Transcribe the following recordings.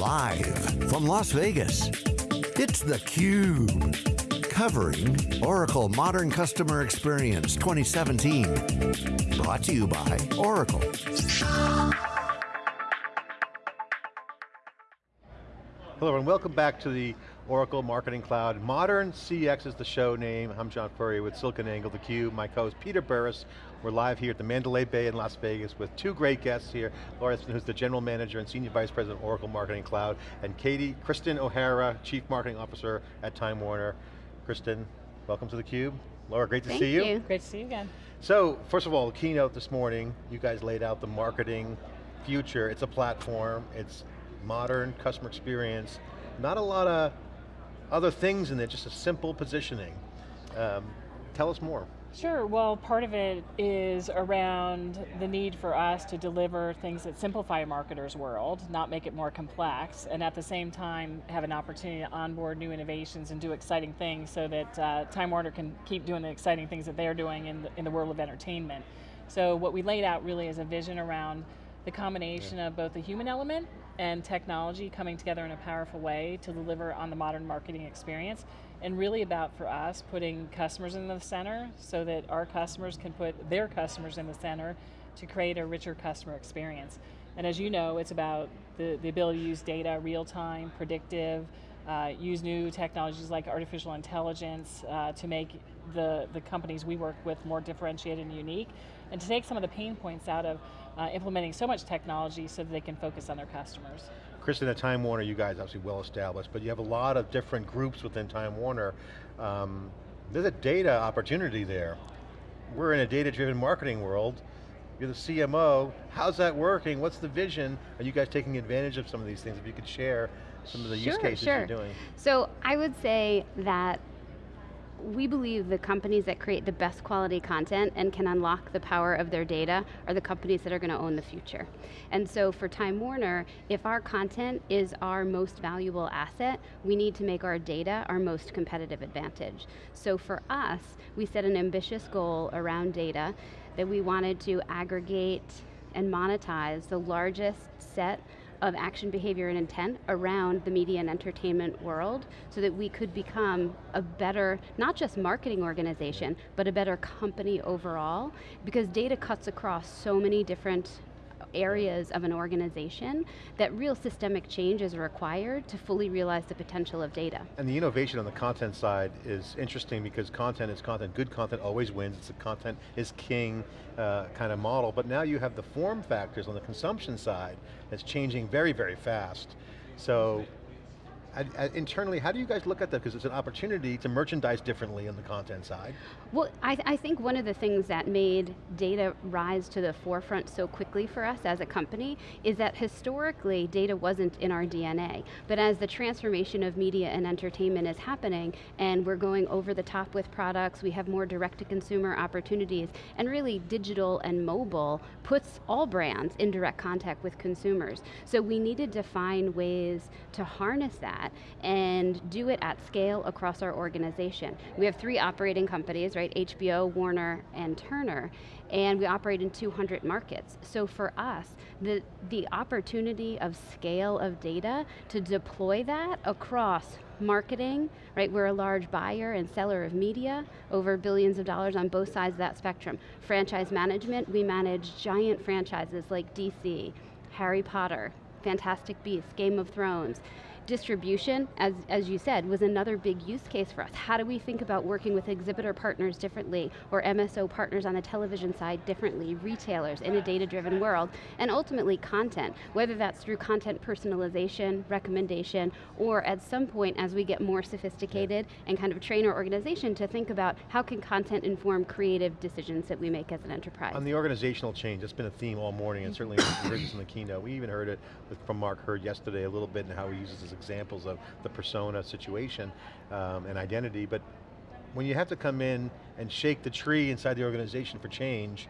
Live from Las Vegas, it's theCUBE. Covering Oracle Modern Customer Experience 2017. Brought to you by Oracle. Hello and welcome back to the Oracle Marketing Cloud. Modern CX is the show name. I'm John Furrier with SiliconANGLE, theCUBE. My co-host Peter Burris. We're live here at the Mandalay Bay in Las Vegas with two great guests here. Laura Ispen, who's the General Manager and Senior Vice President of Oracle Marketing Cloud, and Katie, Kristen O'Hara, Chief Marketing Officer at Time Warner. Kristen, welcome to theCUBE. Laura, great to Thank see you. Thank you. Great to see you again. So, first of all, the keynote this morning, you guys laid out the marketing future. It's a platform, it's modern customer experience, not a lot of other things in there, just a simple positioning. Um, tell us more. Sure, well part of it is around the need for us to deliver things that simplify a marketer's world, not make it more complex, and at the same time have an opportunity to onboard new innovations and do exciting things so that uh, Time Warner can keep doing the exciting things that they're doing in the, in the world of entertainment. So what we laid out really is a vision around the combination yeah. of both the human element and technology coming together in a powerful way to deliver on the modern marketing experience and really about for us putting customers in the center so that our customers can put their customers in the center to create a richer customer experience. And as you know, it's about the, the ability to use data real time, predictive, uh, use new technologies like artificial intelligence uh, to make the, the companies we work with more differentiated and unique, and to take some of the pain points out of uh, implementing so much technology so that they can focus on their customers. Kristen, at Time Warner, you guys obviously well established, but you have a lot of different groups within Time Warner. Um, there's a data opportunity there. We're in a data-driven marketing world. You're the CMO. How's that working? What's the vision? Are you guys taking advantage of some of these things? If you could share some of the sure, use cases sure. you're doing. So I would say that we believe the companies that create the best quality content and can unlock the power of their data are the companies that are going to own the future. And so for Time Warner, if our content is our most valuable asset, we need to make our data our most competitive advantage. So for us, we set an ambitious goal around data that we wanted to aggregate and monetize the largest set of action behavior and intent around the media and entertainment world so that we could become a better, not just marketing organization, but a better company overall. Because data cuts across so many different areas of an organization that real systemic change is required to fully realize the potential of data. And the innovation on the content side is interesting because content is content, good content always wins, it's a content is king uh, kind of model, but now you have the form factors on the consumption side that's changing very, very fast. So internally, how do you guys look at that? Because it's an opportunity to merchandise differently on the content side. Well, I, th I, think one of the things that made data rise to the forefront so quickly for us as a company is that historically data wasn't in our DNA. But as the transformation of media and entertainment is happening and we're going over the top with products, we have more direct to consumer opportunities, and really digital and mobile puts all brands in direct contact with consumers. So we needed to find ways to harness that and do it at scale across our organization. We have three operating companies? HBO, Warner, and Turner, and we operate in 200 markets. So for us, the, the opportunity of scale of data to deploy that across marketing, right? We're a large buyer and seller of media, over billions of dollars on both sides of that spectrum. Franchise management, we manage giant franchises like DC, Harry Potter, Fantastic Beasts, Game of Thrones distribution, as, as you said, was another big use case for us. How do we think about working with exhibitor partners differently, or MSO partners on the television side differently, retailers in a data-driven world, and ultimately content, whether that's through content personalization, recommendation, or at some point as we get more sophisticated and kind of train our organization to think about how can content inform creative decisions that we make as an enterprise. On the organizational change, that's been a theme all morning, and certainly heard this in the keynote. We even heard it from Mark Hurd yesterday a little bit and how he uses this examples of the persona situation um, and identity, but when you have to come in and shake the tree inside the organization for change,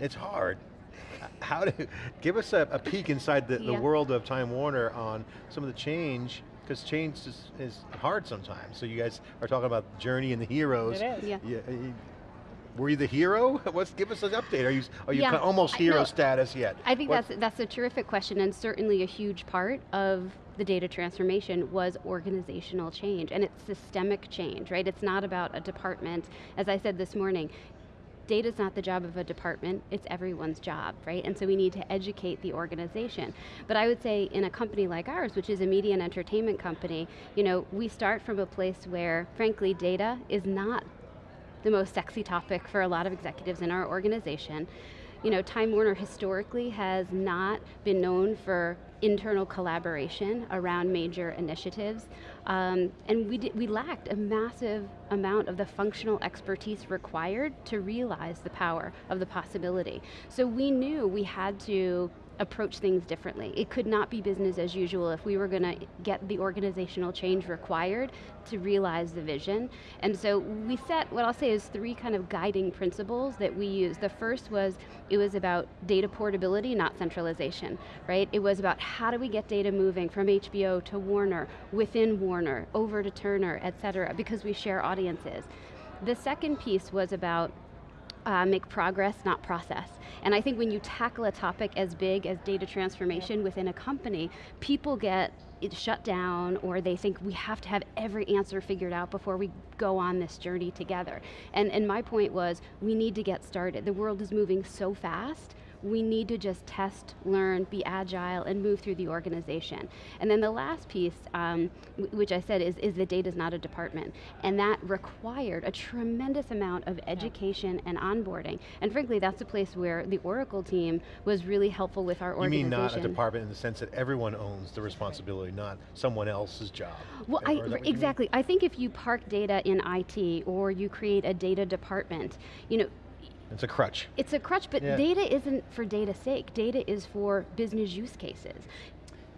it's hard. How to, give us a, a peek inside the, yeah. the world of Time Warner on some of the change because change is, is, hard sometimes. So you guys are talking about journey and the heroes. It is. Yeah. You, were you the hero? Let's give us an update. Are you, are you Yeah, kind of almost I- hero no, status yet? I think What- that's, that's a terrific question and certainly a huge part of the data transformation was organizational change and it's systemic change, right? It's not about a department. As I said this morning, data's not the job of a department, it's everyone's job, right? And so we need to educate the organization. But I would say in a company like ours, which is a media and entertainment company, you know, we start from a place where, frankly, data is not the most sexy topic for a lot of executives in our organization. You know, Time Warner historically has not been known for internal collaboration around major initiatives, um, and we, did, we lacked a massive amount of the functional expertise required to realize the power of the possibility. So we knew we had to approach things differently. It could not be business as usual if we were going to get the organizational change required to realize the vision. And so we set what I'll say is three kind of guiding principles that we use. The first was, it was about data portability, not centralization, right? It was about how do we get data moving from HBO to Warner, within Warner, over to Turner, et cetera, because we share audiences. The second piece was about uh, make progress, not process. And I think when you tackle a topic as big as data transformation within a company, people get it shut down or they think we have to have every answer figured out before we go on this journey together. And, and my point was, we need to get started. The world is moving so fast, we need to just test, learn, be agile, and move through the organization. And then the last piece, um, which I said is, is the data is not a department. And that required a tremendous amount of education and onboarding. And frankly, that's a place where the Oracle team was really helpful with our You organization. You mean not a department in the sense that everyone owns the responsibility, not someone else's job? Well, I, is that what you mean? exactly. I think if you park data in IT or you create a data department, you know, It's a crutch. it's a crutch, but Yeah. data isn't for data's sake. Data is for business use cases.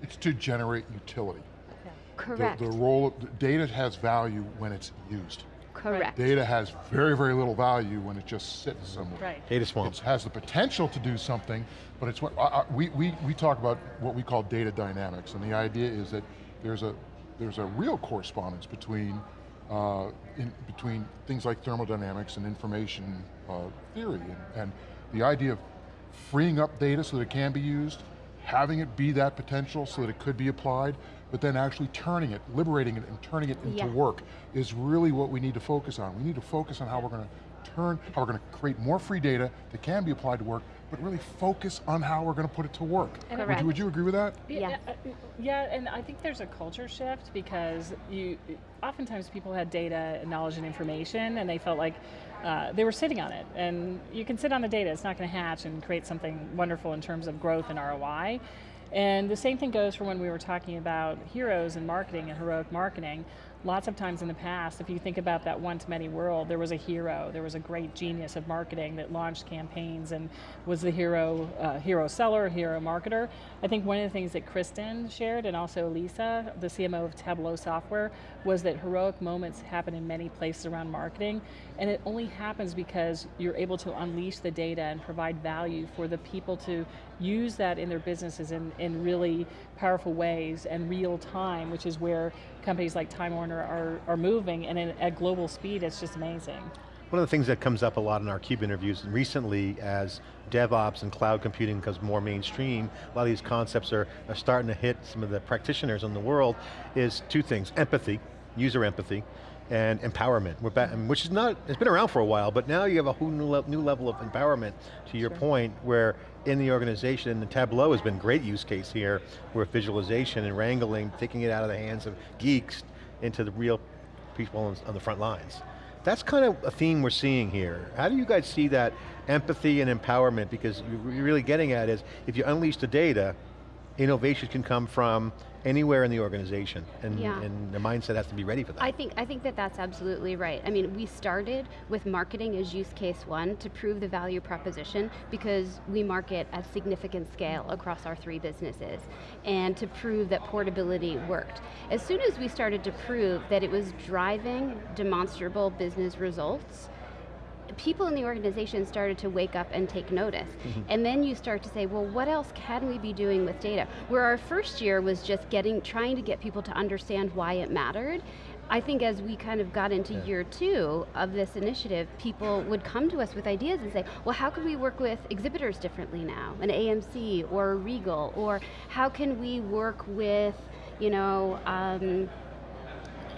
It's to generate utility. The- Correct. The, role, of, the data has value when it's used. Correct. Data has very, very little value when it just sits somewhere. Right. Data swamp. It has the potential to do something, but it's what, I, I, we, we, we talk about what we call data dynamics, and the idea is that there's a, there's a real correspondence between, uh, in, between things like thermodynamics and information uh, theory, and, and the idea of freeing up data so that it can be used, having it be that potential so that it could be applied, but then actually turning it, liberating it and turning it into Yes. work is really what we need to focus on. We need to focus on how we're going to turn, how we're going to create more free data that can be applied to work, but really focus on how we're going to put it to work. Would you, would you agree with that? Yes. Yeah, uh, yeah, and I think there's a culture shift because you, oftentimes people had data, and knowledge, and information, and they felt like uh, they were sitting on it. And you can sit on the data; it's not going to hatch and create something wonderful in terms of growth and ROI. And the same thing goes for when we were talking about heroes and marketing and heroic marketing. Lots of times in the past, if you think about that one-to-many world, there was a hero, there was a great genius of marketing that launched campaigns and was the hero, uh, hero seller, hero marketer. I think one of the things that Kristen shared, and also Lisa, the CMO of Tableau Software, was that heroic moments happen in many places around marketing, and it only happens because you're able to unleash the data and provide value for the people to use that in their businesses in, in really powerful ways and real time, which is where companies like Time Warner are, are moving, and in, at global speed, it's just amazing. One of the things that comes up a lot in our CUBE interviews recently as DevOps and cloud computing becomes more mainstream, a lot of these concepts are, are starting to hit some of the practitioners in the world, is two things, empathy, user empathy, and empowerment, back, which is not, it's been around for a while, but now you have a whole new, le new level of empowerment, to your Sure. point, where in the organization, the Tableau has been a great use case here, where visualization and wrangling, taking it out of the hands of geeks into the real people on, on the front lines. That's kind of a theme we're seeing here. How do you guys see that empathy and empowerment? Because you're really getting at is, if you unleash the data, innovation can come from anywhere in the organization, and, Yeah. and the mindset has to be ready for that. I think, I think that that's absolutely right. I mean, we started with marketing as use case one to prove the value proposition because we market at significant scale across our three businesses and to prove that portability worked. As soon as we started to prove that it was driving demonstrable business results, people in the organization started to wake up and take notice. And then you start to say, well, what else can we be doing with data? Where our first year was just getting, trying to get people to understand why it mattered, I think as we kind of got into Yeah. year two of this initiative, people would come to us with ideas and say, well, how can we work with exhibitors differently now, an AMC or a Regal, or how can we work with, you know, um,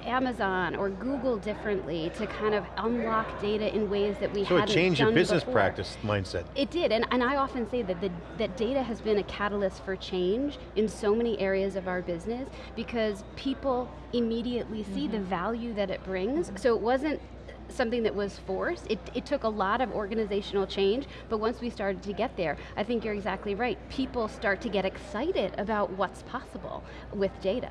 Amazon or Google differently to kind of unlock data in ways that we So hadn't it changed your done business before. practice mindset. It did, and, and I often say that, the, that data has been a catalyst for change in so many areas of our business because people immediately see the mm-hmm. value that it brings. So it wasn't something that was forced. It, it took a lot of organizational change, but once we started to get there, I think you're exactly right. People start to get excited about what's possible with data.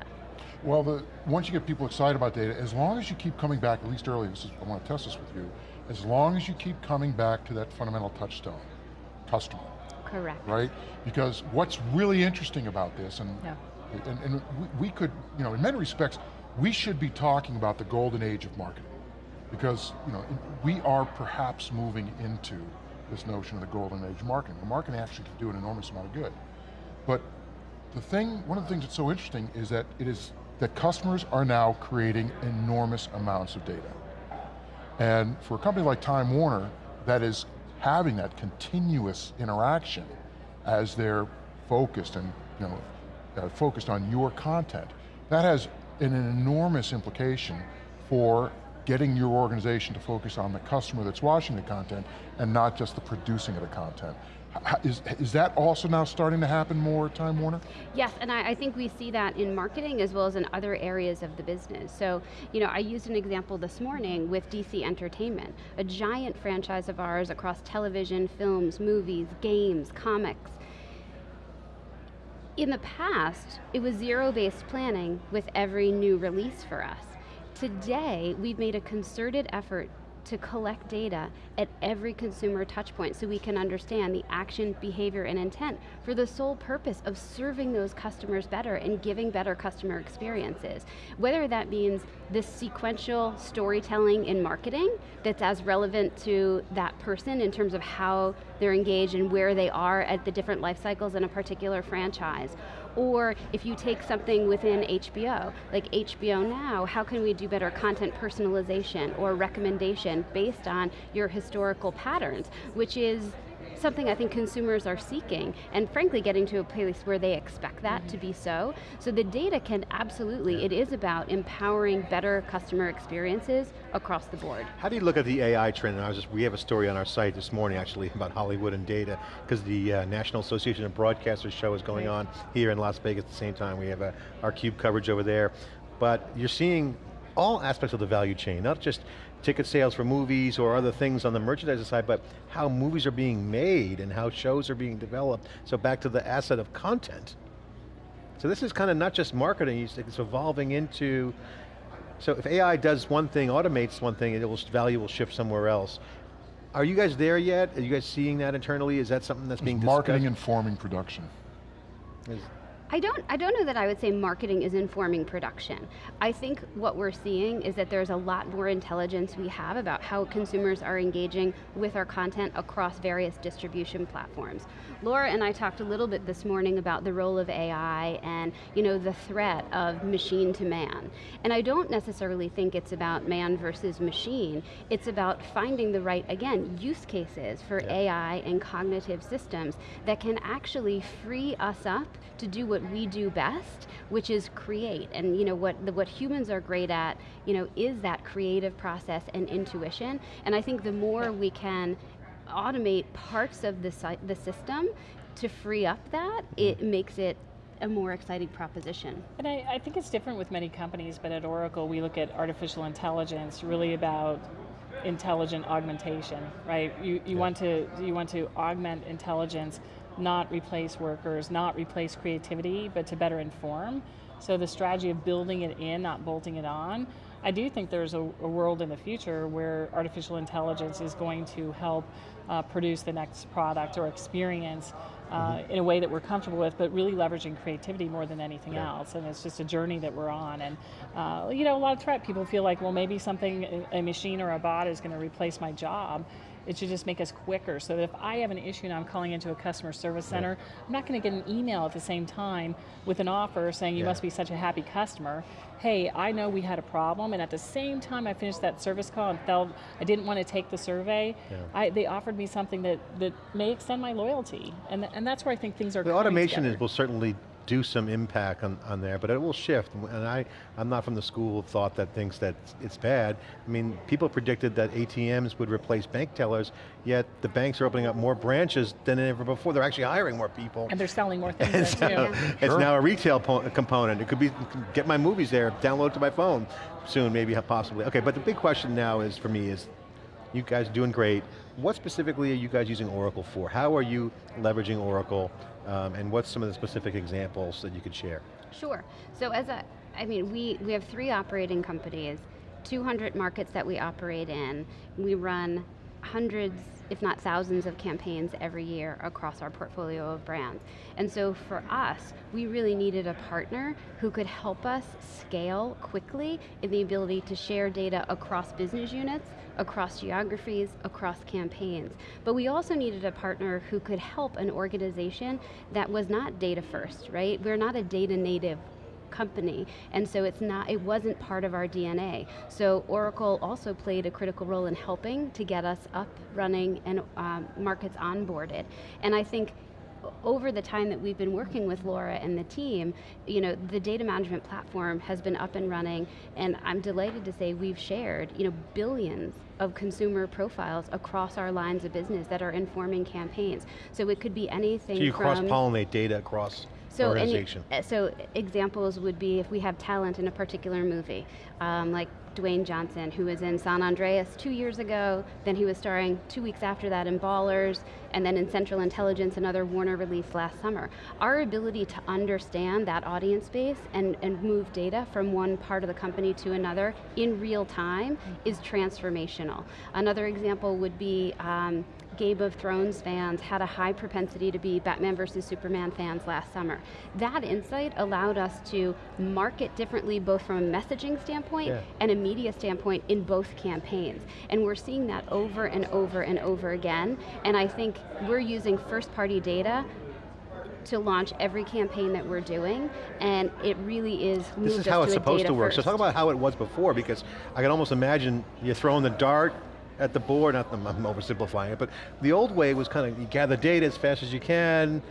Well, the, once you get people excited about data, as long as you keep coming back, at least early, this is, I want to test this with you, as long as you keep coming back to that fundamental touchstone, customer, Correct. right? Because what's really interesting about this, and, Yeah. and, and we, we could, you know, in many respects, we should be talking about the golden age of marketing. Because, you know, we are perhaps moving into this notion of the golden age of marketing. where marketing actually can do an enormous amount of good. But the thing, one of the things that's so interesting is that it is, that customers are now creating enormous amounts of data. And for a company like Time Warner, that is having that continuous interaction as they're focused and you know, uh, focused on your content, that has an enormous implication for getting your organization to focus on the customer that's watching the content and not just the producing of the content. Is, is that also now starting to happen more at Time Warner? Yes, and I, I think we see that in marketing as well as in other areas of the business. So, you know, I used an example this morning with DC Entertainment, a giant franchise of ours across television, films, movies, games, comics. In the past, it was zero-based planning with every new release for us. Today, we've made a concerted effort to collect data at every consumer touch point so we can understand the action, behavior, and intent for the sole purpose of serving those customers better and giving better customer experiences. Whether that means this sequential storytelling in marketing that's as relevant to that person in terms of how they're engaged and where they are at the different life cycles in a particular franchise, or if you take something within HBO, like HBO Now, how can we do better content personalization or recommendation based on your historical patterns, which is something I think consumers are seeking, and frankly getting to a place where they expect that to be so. So the data can absolutely, it is about empowering better customer experiences across the board. How do you look at the AI trend? And I was just, we have a story on our site this morning actually about Hollywood and data, because the uh, National Association of Broadcasters show is going on here in Las Vegas at the same time. We have uh, our CUBE coverage over there. But you're seeing all aspects of the value chain, not just ticket sales for movies or other things on the merchandising side, but how movies are being made and how shows are being developed. So back to the asset of content. So this is kind of not just marketing, it's evolving into, so if AI does one thing, automates one thing, it will, value will shift somewhere else. Are you guys there yet? Are you guys seeing that internally? Is that something that's being discussed? Marketing informing production. Is- I don't, I don't know that I would say marketing is informing production. I think what we're seeing is that there's a lot more intelligence we have about how consumers are engaging with our content across various distribution platforms. Laura and I talked a little bit this morning about the role of AI and you know, the threat of machine to man. And I don't necessarily think it's about man versus machine. It's about finding the right, again, use cases for AI and cognitive systems that can actually free us up to do what we do best, which is create. And you know what the, what humans are great at, you know, is that creative process and intuition. And I think the more we can automate parts of the, si- the system to free up that, mm-hmm. it makes it a more exciting proposition. And I, I think it's different with many companies, but at Oracle we look at artificial intelligence really about intelligent augmentation, right? You, you, want to, you want to augment intelligence, not replace workers, not replace creativity, but to better inform. So the strategy of building it in, not bolting it on, I do think there's a, a world in the future where artificial intelligence is going to help uh, produce the next product or experience uh, in a way that we're comfortable with, but really leveraging creativity more than anything Yeah. else. And it's just a journey that we're on. And uh, you know, a lot of threat, people feel like, well, maybe something, a a machine or a bot is going to replace my job. It should just make us quicker, so that if I have an issue and I'm calling into a customer service center, I'm not going to get an email at the same time with an offer saying you Yeah. must be such a happy customer. Hey, I know we had a problem, and at the same time I finished that service call and felt I didn't want to take the survey, Yeah. I, they offered me something that, that may extend my loyalty, and, th- and that's where I think things are The automation is, will certainly do some impact on, on there, but it will shift. And I, I'm not from the school of thought that thinks that it's bad. I mean, people predicted that ATMs would replace bank tellers, yet the banks are opening up more branches than ever before. They're actually hiring more people. And they're selling more things so too. it's Sure. now a retail po- component. It could be, get my movies there, download to my phone soon, maybe possibly. Okay, but the big question now is, for me, is you guys are doing great. What specifically are you guys using Oracle for? How are you leveraging Oracle? Um, and what's some of the specific examples that you could share? Sure. So as a, I mean, we, we have three operating companies, 200 markets that we operate in. We run hundreds, if not thousands of campaigns every year across our portfolio of brands. And so for us, we really needed a partner who could help us scale quickly in the ability to share data across business units, across geographies, across campaigns. But we also needed a partner who could help an organization that was not data first, right? We're not a data native company, and so it's not, it wasn't part of our DNA. So Oracle also played a critical role in helping to get us up, running, and um, markets onboarded. And I think over the time that we've been working with Laura and the team, you know, the data management platform has been up and running, and I'm delighted to say we've shared, you know, billions of consumer profiles across our lines of business that are informing campaigns. So it could be anything So you cross-pollinate data across so any, organization. uh, so examples would be if we have talent in a particular movie, um, like Dwayne Johnson, who was in San Andreas two years ago, then he was starring two weeks after that in Ballers, and then in Central Intelligence, another Warner release last summer. Our ability to understand that audience base and, and move data from one part of the company to another in real time is transformational. Another example would be um, Game of Thrones fans had a high propensity to be Batman versus Superman fans last summer. That insight allowed us to market differently both from a messaging standpoint Yeah. and a media standpoint in both campaigns. And we're seeing that over and over and over again. And I think we're using first party data to launch every campaign that we're doing, and it really is This is how it's supposed to work. So talk about how it was before, because I can almost imagine you throwing the dart at the board, not, I'm I'm oversimplifying it, but the old way was kind of, you gather data as fast as you can.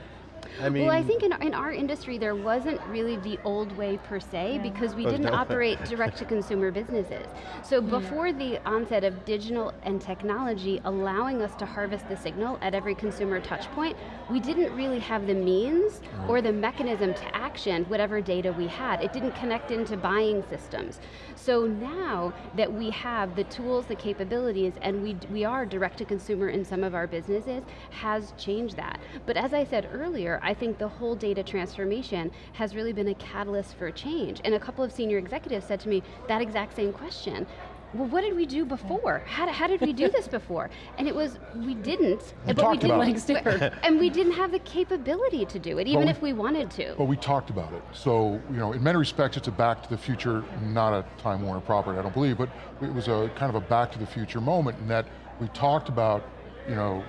I mean, Well, I think in our, in our industry there wasn't really the old way per se because we Oh, didn't no. operate direct to consumer businesses. So before the onset of digital and technology allowing us to harvest the signal at every consumer touch point, we didn't really have the means or the mechanism to action whatever data we had. It didn't connect into buying systems. So now that we have the tools, the capabilities, and we, we are direct to consumer in some of our businesses, has changed that. But as I said earlier, I think the whole data transformation has really been a catalyst for change. And a couple of senior executives said to me that exact same question. Well, what did we do before? How, how did we do this before? And it was, we didn't, but we didn't, about it. and we didn't have the capability to do it, even we- if we wanted to. But we talked about it. So, you know, in many respects, it's a Back to the Future, not a Time Warner property, I don't believe, but it was a kind of a Back to the Future moment in that we talked about, you know,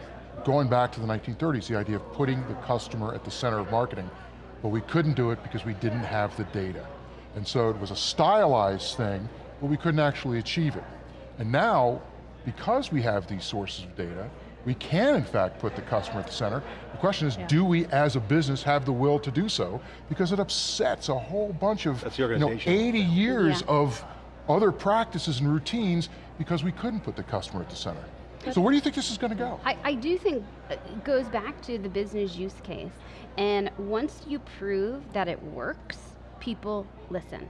going back to the 1930s, the idea of putting the customer at the center of marketing, but we couldn't do it because we didn't have the data. And so it was a stylized thing, but we couldn't actually achieve it. And now, because we have these sources of data, we can in fact put the customer at the center. The question is, Yeah. do we as a business have the will to do so? Because it upsets a whole bunch of That's the you know, 80 years Yeah. of other practices and routines because we couldn't put the customer at the center. So where do you think this is going to go? I, I do think it goes back to the business use case. And once you prove that it works, people listen.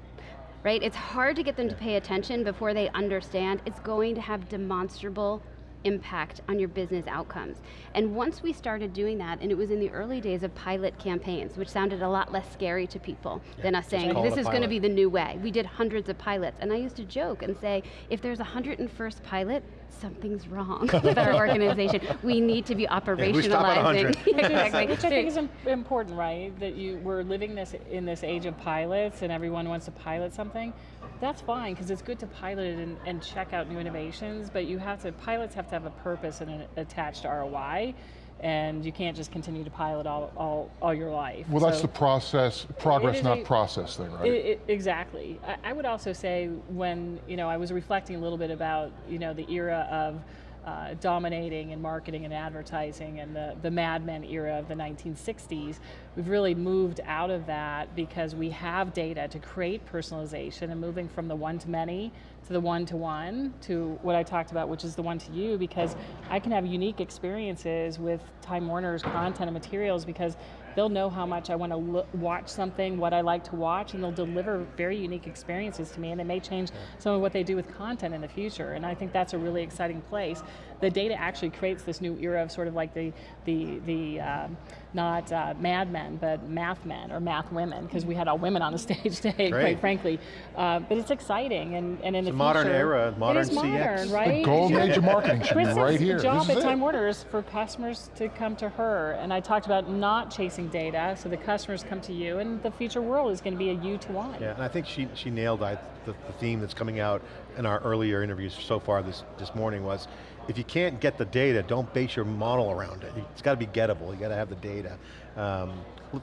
Right? It's hard to get them to pay attention before they understand it's going to have demonstrable impact on your business outcomes. And once we started doing that, and it was in the early days of pilot campaigns, which sounded a lot less scary to people than us saying, this is going to be the new way. We did hundreds of pilots, and I used to joke and say, if there's a 101st pilot, something's wrong with our organization. We need to be we stop at 100. operationalizing. exactly. Which I think is important, right? That you we're living this in this age of pilots, and everyone wants to pilot something. That's fine because it's good to pilot it and, and check out new innovations. But you have to pilots have to have a purpose and an attached ROI and you can't just continue to pilot all, all, all your life. Well, that's the process, progress, not a- process thing, right? I- I- exactly. I, I would also say when you know I was reflecting a little bit about you know the era of uh, dominating in marketing and advertising and the, the Mad Men era of the 1960s, we've really moved out of that because we have data to create personalization and moving from the one to many to the one to one to what I talked about, which is the one to you, because I can have unique experiences with Time Warner's content and materials because they'll know how much I want to look, watch something, what I like to watch, and they'll deliver very unique experiences to me, and it may change some of what they do with content in the future. And I think that's a really exciting place. The data actually creates this new era of sort of like the the the um, not uh, Mad Men, but Math Men or Math Women, because we had all women on the stage today, Great. quite frankly. Uh, but it's exciting, and, and in It's the a modern future, era, modern it is CX. modern, right? The golden age of marketing should be right here. job This is at Time. Warner is for customers to come to her, and I talked about not chasing data, so the customers come to you, and the future world is going to be a you to one. Yeah, and I think she, she nailed I, the, the theme that's coming out in our earlier interviews so far this, this morning was, if you can't get the data, don't base your model around it. It's got to be gettable, you got to have the data. Um,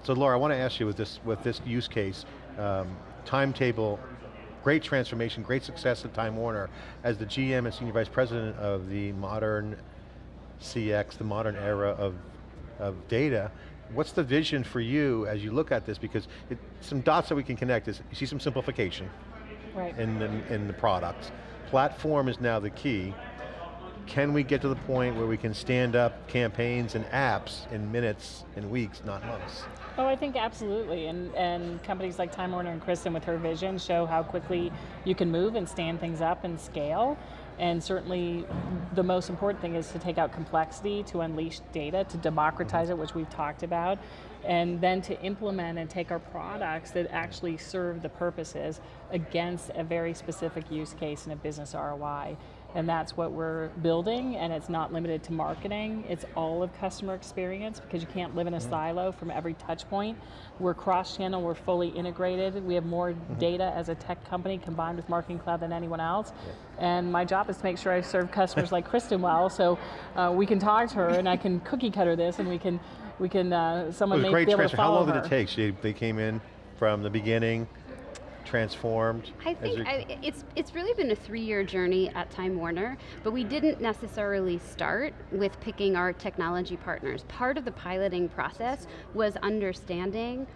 so Laura, I want to ask you with this, with this use case, um, timetable, great transformation, great success at Time Warner. As the GM and Senior Vice President of the modern CX, the modern era of, of data, what's the vision for you as you look at this? Because it, some dots that we can connect is, you see some simplification Right. in the, in the products. Platform is now the key. Can we get to the point where we can stand up campaigns and apps in minutes and weeks, not months? Oh, I think absolutely, and and companies like Time Warner and Kristen with her vision show how quickly you can move and stand things up and scale. And certainly, the most important thing is to take out complexity, to unleash data, to democratize it, which we've talked about, and then to implement and take our products that actually serve the purposes against a very specific use case and a business ROI. And that's what we're building, and it's not limited to marketing. It's all of customer experience because you can't live in a silo from every touch point. We're cross-channel, we're fully integrated. We have more data as a tech company combined with Marketing Cloud than anyone else. And my job is to make sure I serve customers like Kristen well, so uh, we can talk to her and I can cookie cutter this and we can, we can uh, It someone was may great be able to transfer. How follow long did it take? She, they came in from the beginning, transformed. I think I, it's it's really been a three-year journey at Time Warner, but we didn't necessarily start with picking our technology partners. Part of the piloting process was understanding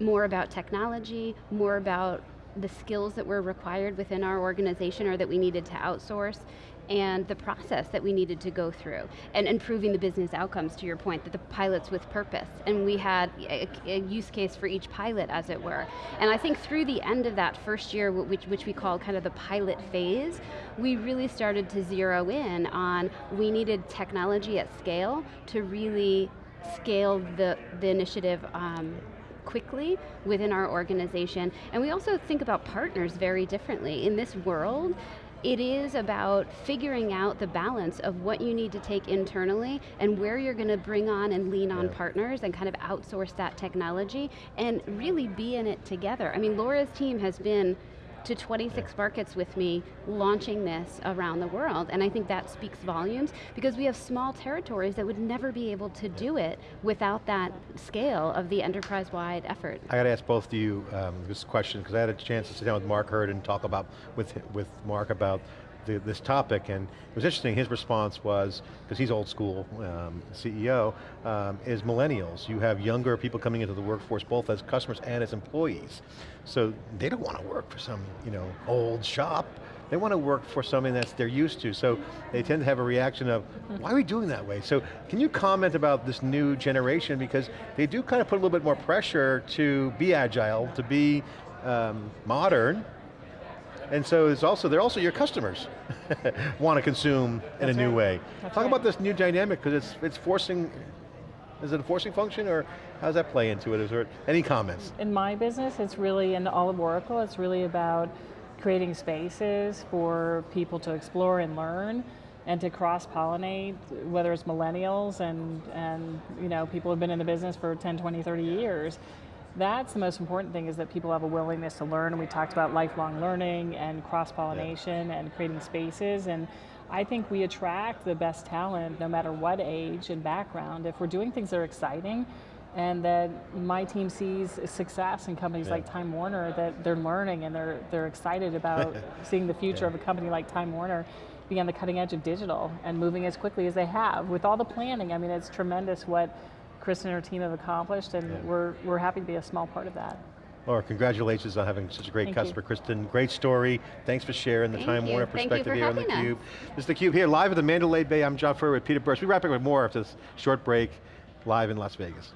more about technology, more about the skills that were required within our organization or that we needed to outsource, and the process that we needed to go through, and improving the business outcomes, to your point, that the pilots with purpose. And we had a, a use case for each pilot, as it were. And I think through the end of that first year, which, which we call kind of the pilot phase, we really started to zero in on we needed technology at scale to really scale the, the initiative um, quickly within our organization. And we also think about partners very differently. In this world, it is about figuring out the balance of what you need to take internally and where you're going to bring on and lean on Yeah. partners and kind of outsource that technology and really be in it together. I mean, Laura's team has been to 26 markets with me launching this around the world. And I think that speaks volumes because we have small territories that would never be able to do it without that scale of the enterprise-wide effort. I got to ask both of you um, this question because I had a chance to sit down with Mark Hurd and talk about with with Mark about the, this topic, and it was interesting. His response was because he's old school um, CEO, um, is millennials. You have younger people coming into the workforce, both as customers and as employees. So they don't want to work for some you know old shop. They want to work for something that's they're used to, so they tend to have a reaction of, why are we doing that way? So can you comment about this new generation, because they do kind of put a little bit more pressure to be agile, to be um, modern, and so it's also, they're also your customers want to consume in That's a new way. That's Talk right. about this new dynamic, because it's, it's forcing, is it a forcing function, or how does that play into it? Is there any comments? in my business, it's really, in all of Oracle, it's really about creating spaces for people to explore and learn and to cross-pollinate, whether it's millennials and, and you know, people who've been in the business for 10, 20, 30 years. That's the most important thing is that people have a willingness to learn. We talked about lifelong learning and cross-pollination and creating spaces and I think we attract the best talent no matter what age and background. If we're doing things that are exciting and that my team sees success in companies Yeah. like Time Warner, that they're learning and they're, they're excited about seeing the future Yeah. of a company like Time Warner be on the cutting edge of digital and moving as quickly as they have with all the planning. I mean, it's tremendous what Chris and her team have accomplished and Yeah. we're, we're happy to be a small part of that. Laura, congratulations on having such a great Thank you. customer. Kristen, great story. Thanks for sharing the Thank Time you. Warner Thank perspective here on having us. theCUBE. This is theCUBE here, live at the Mandalay Bay. I'm John Furrier with Peter Burris. We wrap up with more after this short break, live in Las Vegas.